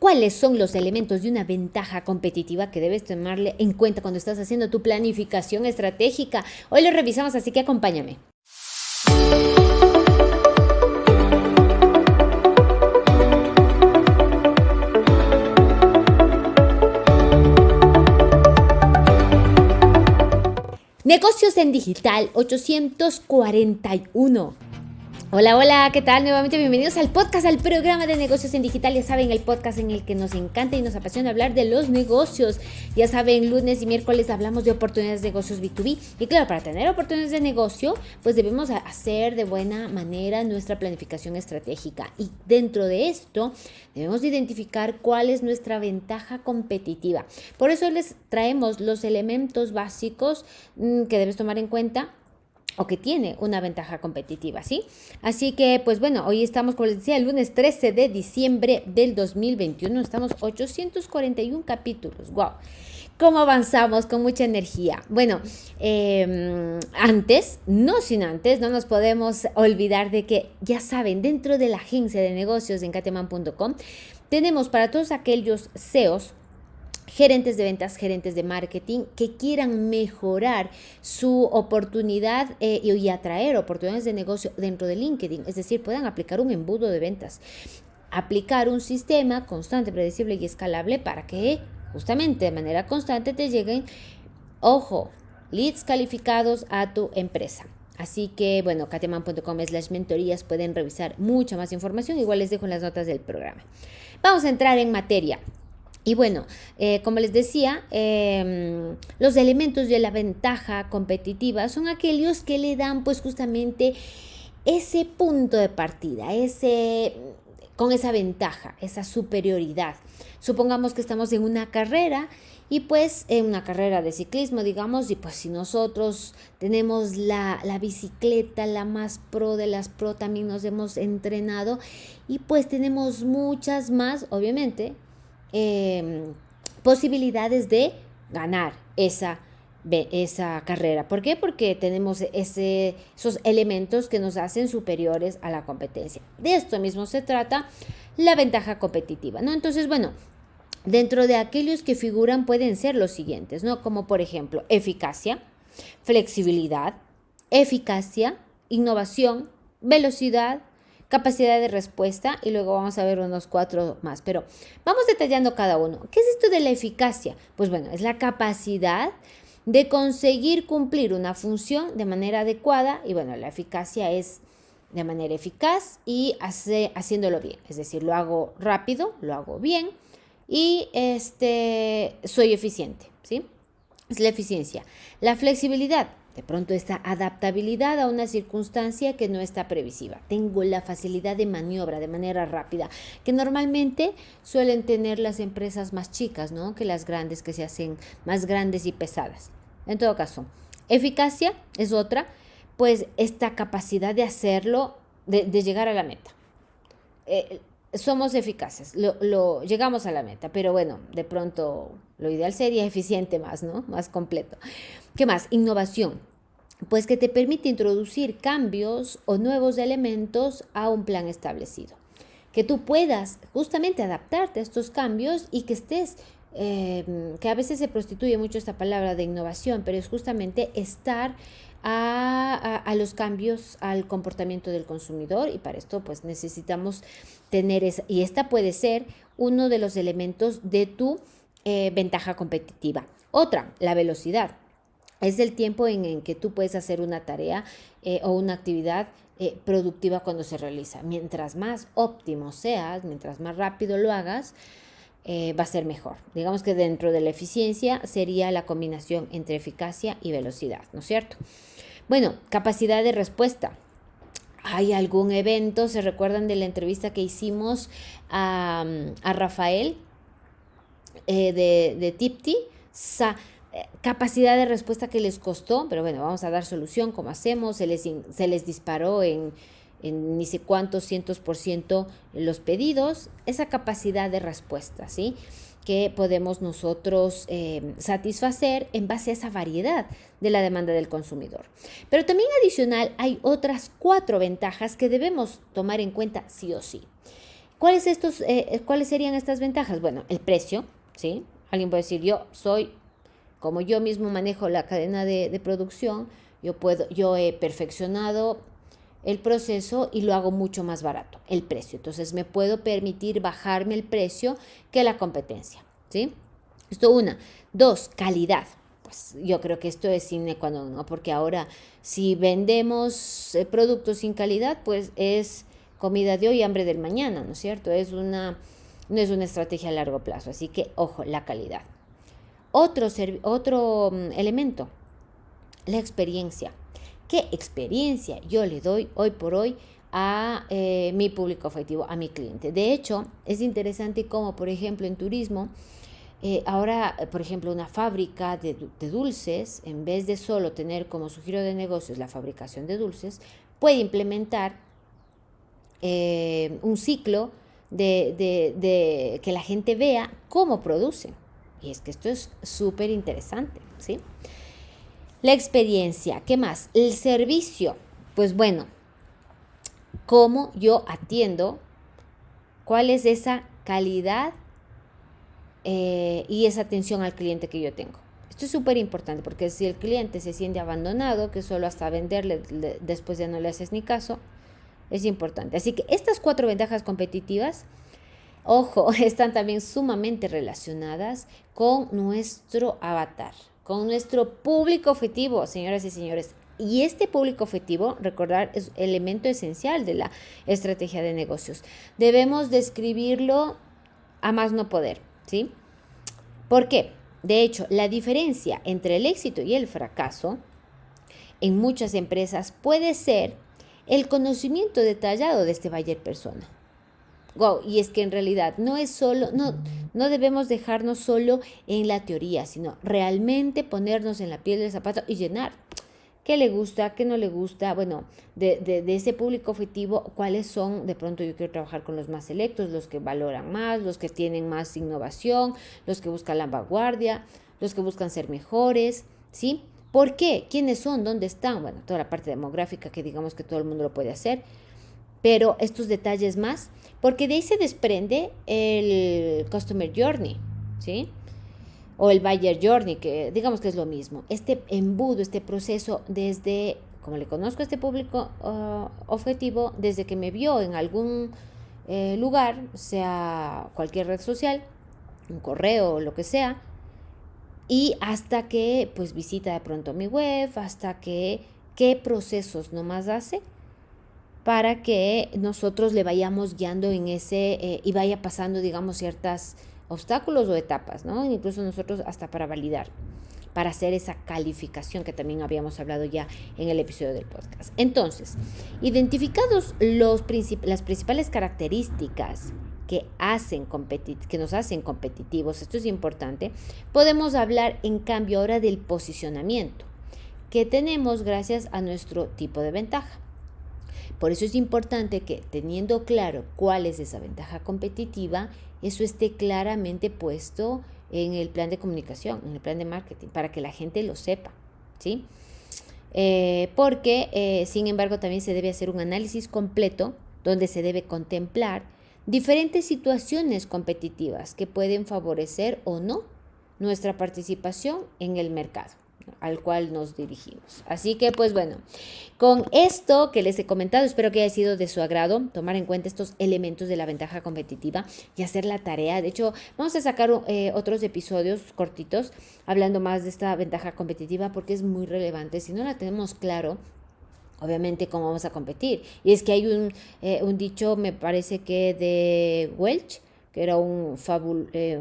¿Cuáles son los elementos de una ventaja competitiva que debes tomarle en cuenta cuando estás haciendo tu planificación estratégica? Hoy lo revisamos, así que acompáñame. Negocios en Digital 841. Hola, hola, ¿qué tal? Nuevamente bienvenidos al podcast, al programa de negocios en digital. Ya saben, el podcast en el que nos encanta y nos apasiona hablar de los negocios. Ya saben, lunes y miércoles hablamos de oportunidades de negocios B2B. Y claro, para tener oportunidades de negocio, pues debemos hacer de buena manera nuestra planificación estratégica. Y dentro de esto, debemos identificar cuál es nuestra ventaja competitiva. Por eso les traemos los elementos básicos mm, que debes tomar en cuenta o que tiene una ventaja competitiva, ¿sí? Así que, pues bueno, hoy estamos, como les decía, el lunes 13 de diciembre del 2021, estamos 841 capítulos, wow. ¿Cómo avanzamos con mucha energía? Bueno, em, antes, no sin antes, no nos podemos olvidar de que, ya saben, dentro de la agencia de negocios en cateman.com, tenemos para todos aquellos CEOs gerentes de ventas, gerentes de marketing que quieran mejorar su oportunidad eh, y atraer oportunidades de negocio dentro de LinkedIn, es decir, puedan aplicar un embudo de ventas, aplicar un sistema constante, predecible y escalable para que justamente de manera constante te lleguen, ojo, leads calificados a tu empresa. Así que, bueno, kateman.com slash mentorías pueden revisar mucha más información. Igual les dejo en las notas del programa. Vamos a entrar en materia. Y bueno, eh, como les decía, em, los elementos de la ventaja competitiva son aquellos que le dan pues justamente ese punto de partida, ese, con esa ventaja, esa superioridad. Supongamos que estamos en una carrera y pues en una carrera de ciclismo, digamos, y pues si nosotros tenemos la, la, bicicleta, la más pro de las pro, también nos hemos entrenado y pues tenemos muchas más, obviamente, Em, posibilidades de ganar esa, esa carrera. ¿Por qué? Porque tenemos ese, esos elementos que nos hacen superiores a la competencia. De esto mismo se trata la ventaja competitiva, ¿no? Entonces, bueno, dentro de aquellos que figuran pueden ser los siguientes, ¿no? Como por ejemplo, eficacia, flexibilidad, eficacia, innovación, velocidad, capacidad de respuesta y luego vamos a ver unos cuatro más, pero vamos detallando cada uno. ¿Qué es esto de la eficacia? Pues bueno, es la capacidad de conseguir cumplir una función de manera adecuada y bueno, la eficacia es de manera eficaz y hace, haciéndolo bien, es decir, lo hago rápido, lo hago bien y este, soy eficiente, ¿sí? Es la eficiencia. La flexibilidad, de pronto esta adaptabilidad a una circunstancia que no está previsiva. Tengo la facilidad de maniobra de manera rápida, que normalmente suelen tener las empresas más chicas, ¿no? Que las grandes, que se hacen más grandes y pesadas. En todo caso, eficacia es otra, pues esta capacidad de hacerlo, de, llegar a la meta. Eh, somos eficaces, lo, llegamos a la meta, pero bueno, de pronto lo ideal sería eficiente más, ¿no? Más completo. ¿Qué más? Innovación. Pues que te permite introducir cambios o nuevos elementos a un plan establecido. Que tú puedas justamente adaptarte a estos cambios y que estés eh, que a veces se prostituye mucho esta palabra de innovación, pero es justamente estar a, los cambios al comportamiento del consumidor y para esto pues necesitamos tener esa, y esta puede ser uno de los elementos de tu eh, ventaja competitiva. Otra, la velocidad. Es el tiempo en, en que tú puedes hacer una tarea eh, o una actividad eh, productiva cuando se realiza. Mientras más óptimo seas, mientras más rápido lo hagas, eh, va a ser mejor. Digamos que dentro de la eficiencia sería la combinación entre eficacia y velocidad, ¿no es cierto? Bueno, capacidad de respuesta. ¿Hay algún evento? ¿Se recuerdan de la entrevista que hicimos a, Rafael de, de Tipti? Eh, capacidad de respuesta que les costó, pero bueno, vamos a dar solución, como hacemos, se les, se les disparó en, en ni sé cuántos cientos por ciento los pedidos, esa capacidad de respuesta, ¿sí? que podemos nosotros eh, satisfacer en base a esa variedad de la demanda del consumidor. Pero también adicional hay otras cuatro ventajas que debemos tomar en cuenta sí o sí. ¿Cuáles, estos, eh, ¿Cuáles serían estas ventajas? Bueno, el precio, ¿sí? Alguien puede decir, yo soy, como yo mismo manejo la cadena de, de producción, yo, puedo, yo he perfeccionado el proceso y lo hago mucho más barato, el precio. Entonces me puedo permitir bajarme el precio que la competencia, ¿sí? Esto una. Dos, calidad. Pues yo creo que esto es sin cuando ¿no? Porque ahora si vendemos eh, productos sin calidad, pues es comida de hoy hambre del mañana, ¿no es cierto? Es una, no es una estrategia a largo plazo. Así que, ojo, la calidad. Otro, otro mm, elemento, la experiencia. ¿Qué experiencia yo le doy hoy por hoy a eh, mi público objetivo, a mi cliente? De hecho, es interesante cómo, por ejemplo, en turismo, eh, ahora, por ejemplo, una fábrica de, dulces, en vez de solo tener como su giro de negocios la fabricación de dulces, puede implementar eh, un ciclo de, de, que la gente vea cómo produce. Y es que esto es súper interesante, ¿sí? La experiencia, ¿qué más? El servicio, pues bueno, cómo yo atiendo, cuál es esa calidad eh, y esa atención al cliente que yo tengo. Esto es súper importante porque si el cliente se siente abandonado, que solo hasta venderle después ya no le haces ni caso, es importante. Así que estas cuatro ventajas competitivas, ojo, están también sumamente relacionadas con nuestro avatar con nuestro público objetivo, señoras y señores. Y este público objetivo, recordar, es elemento esencial de la estrategia de negocios. Debemos describirlo a más no poder, ¿sí? ¿Por qué? De hecho, la diferencia entre el éxito y el fracaso en muchas empresas puede ser el conocimiento detallado de este buyer persona. Wow, y es que en realidad no es solo, no, no debemos dejarnos solo en la teoría, sino realmente ponernos en la piel del zapato y llenar. ¿Qué le gusta? ¿Qué no le gusta? Bueno, de, de, ese público objetivo, ¿cuáles son? De pronto yo quiero trabajar con los más selectos, los que valoran más, los que tienen más innovación, los que buscan la vanguardia, los que buscan ser mejores, ¿sí? ¿Por qué? ¿Quiénes son? ¿Dónde están? Bueno, toda la parte demográfica que digamos que todo el mundo lo puede hacer pero estos detalles más, porque de ahí se desprende el Customer Journey, ¿sí? O el Buyer Journey, que digamos que es lo mismo. Este embudo, este proceso desde, como le conozco a este público uh, objetivo, desde que me vio en algún eh, lugar, sea cualquier red social, un correo o lo que sea, y hasta que pues visita de pronto mi web, hasta que qué procesos nomás hace para que nosotros le vayamos guiando en ese eh, y vaya pasando, digamos, ciertos obstáculos o etapas, ¿no? Incluso nosotros hasta para validar, para hacer esa calificación que también habíamos hablado ya en el episodio del podcast. Entonces, identificados los las principales características que, hacen que nos hacen competitivos, esto es importante, podemos hablar en cambio ahora del posicionamiento que tenemos gracias a nuestro tipo de ventaja. Por eso es importante que teniendo claro cuál es esa ventaja competitiva, eso esté claramente puesto en el plan de comunicación, en el plan de marketing, para que la gente lo sepa, ¿sí? Eh, porque, eh, sin embargo, también se debe hacer un análisis completo donde se debe contemplar diferentes situaciones competitivas que pueden favorecer o no nuestra participación en el mercado al cual nos dirigimos. Así que pues bueno, con esto que les he comentado, espero que haya sido de su agrado tomar en cuenta estos elementos de la ventaja competitiva y hacer la tarea. De hecho, vamos a sacar eh, otros episodios cortitos hablando más de esta ventaja competitiva porque es muy relevante. Si no la tenemos claro, obviamente cómo vamos a competir. Y es que hay un, eh, un dicho, me parece que de Welch, que era un fabul, eh,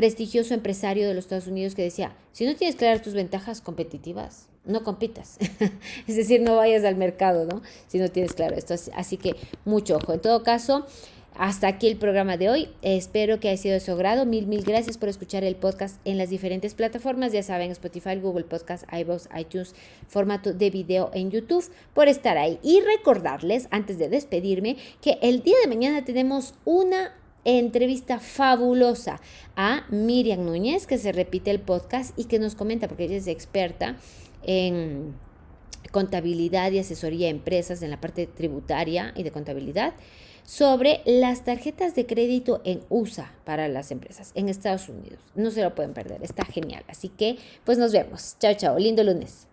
prestigioso empresario de los Estados Unidos que decía, si no tienes claras tus ventajas competitivas, no compitas. es decir, no vayas al mercado, ¿no? Si no tienes claro esto. Así que mucho ojo. En todo caso, hasta aquí el programa de hoy. Espero que haya sido de su agrado. Mil, mil gracias por escuchar el podcast en las diferentes plataformas. Ya saben, Spotify, Google Podcast, iVoox, iTunes, formato de video en YouTube, por estar ahí. Y recordarles, antes de despedirme, que el día de mañana tenemos una entrevista fabulosa a Miriam Núñez, que se repite el podcast y que nos comenta, porque ella es experta en contabilidad y asesoría a empresas en la parte tributaria y de contabilidad sobre las tarjetas de crédito en USA para las empresas en Estados Unidos. No se lo pueden perder, está genial. Así que, pues nos vemos. Chao, chao. Lindo lunes.